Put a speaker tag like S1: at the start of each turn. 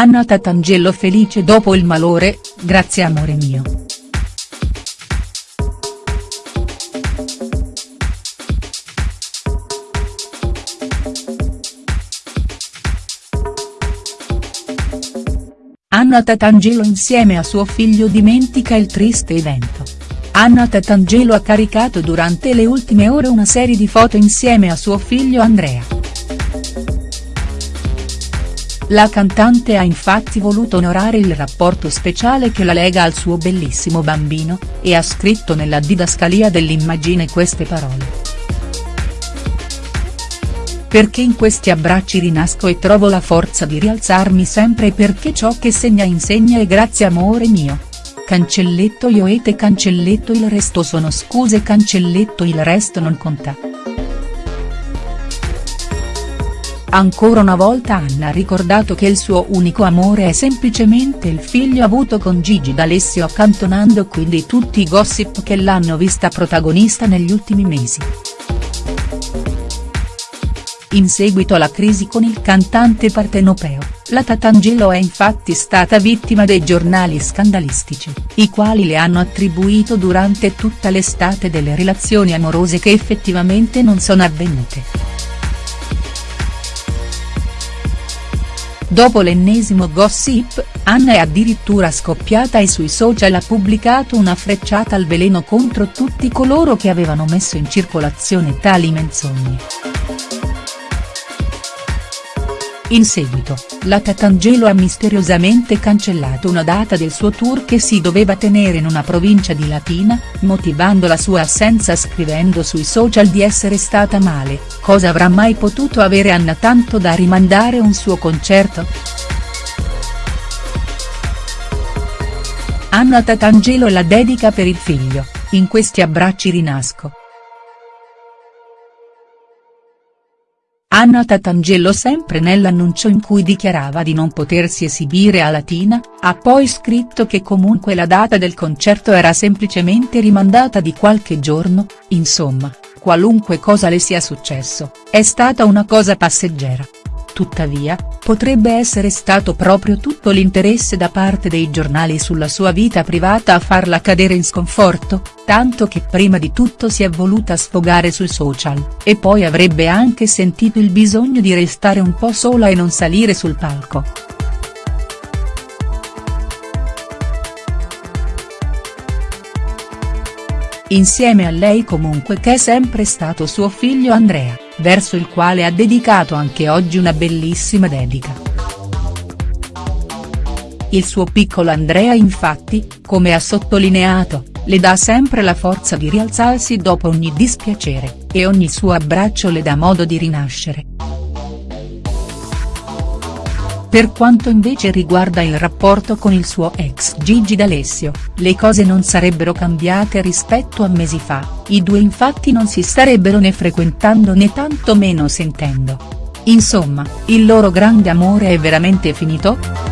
S1: Anna Tatangelo felice dopo il malore, grazie amore mio. Anna Tatangelo insieme a suo figlio dimentica il triste evento. Anna Tatangelo ha caricato durante le ultime ore una serie di foto insieme a suo figlio Andrea. La cantante ha infatti voluto onorare il rapporto speciale che la lega al suo bellissimo bambino, e ha scritto nella didascalia dell'immagine queste parole. Perché in questi abbracci rinasco e trovo la forza di rialzarmi sempre perché ciò che segna insegna e grazie amore mio. Cancelletto io e te cancelletto il resto sono scuse cancelletto il resto non conta. Ancora una volta Anna ha ricordato che il suo unico amore è semplicemente il figlio avuto con Gigi D'Alessio accantonando quindi tutti i gossip che l'hanno vista protagonista negli ultimi mesi. In seguito alla crisi con il cantante partenopeo, la Tatangelo è infatti stata vittima dei giornali scandalistici, i quali le hanno attribuito durante tutta l'estate delle relazioni amorose che effettivamente non sono avvenute. Dopo l'ennesimo gossip, Anna è addirittura scoppiata e sui social ha pubblicato una frecciata al veleno contro tutti coloro che avevano messo in circolazione tali menzogne. In seguito, la Tatangelo ha misteriosamente cancellato una data del suo tour che si doveva tenere in una provincia di Latina, motivando la sua assenza scrivendo sui social di essere stata male, cosa avrà mai potuto avere Anna tanto da rimandare un suo concerto?. Anna Tatangelo la dedica per il figlio, in questi abbracci rinasco. Anna Tatangelo sempre nell'annuncio in cui dichiarava di non potersi esibire a Latina, ha poi scritto che comunque la data del concerto era semplicemente rimandata di qualche giorno, insomma, qualunque cosa le sia successo, è stata una cosa passeggera. Tuttavia, potrebbe essere stato proprio tutto l'interesse da parte dei giornali sulla sua vita privata a farla cadere in sconforto, tanto che prima di tutto si è voluta sfogare sui social, e poi avrebbe anche sentito il bisogno di restare un po' sola e non salire sul palco. Insieme a lei comunque che è sempre stato suo figlio Andrea, verso il quale ha dedicato anche oggi una bellissima dedica. Il suo piccolo Andrea infatti, come ha sottolineato, le dà sempre la forza di rialzarsi dopo ogni dispiacere, e ogni suo abbraccio le dà modo di rinascere. Per quanto invece riguarda il rapporto con il suo ex Gigi D'Alessio, le cose non sarebbero cambiate rispetto a mesi fa, i due infatti non si starebbero né frequentando né tanto meno sentendo. Insomma, il loro grande amore è veramente finito?.